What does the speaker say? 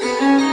Música